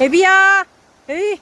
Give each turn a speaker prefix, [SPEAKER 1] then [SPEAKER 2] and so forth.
[SPEAKER 1] 애비야! 에이!